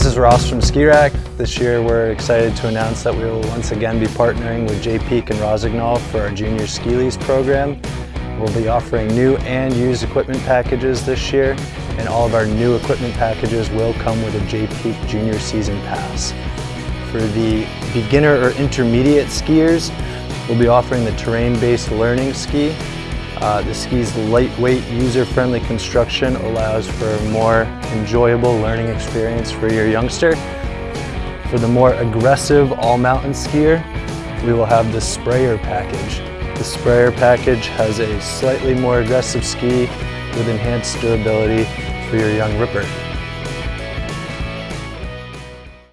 This is Ross from Ski Rack. This year we're excited to announce that we will once again be partnering with Jay Peak and Rossignol for our junior ski lease program. We'll be offering new and used equipment packages this year and all of our new equipment packages will come with a Jay Peak Junior Season Pass. For the beginner or intermediate skiers, we'll be offering the terrain-based learning ski. Uh, the ski's lightweight, user-friendly construction allows for a more enjoyable learning experience for your youngster. For the more aggressive all-mountain skier, we will have the sprayer package. The sprayer package has a slightly more aggressive ski with enhanced durability for your young ripper.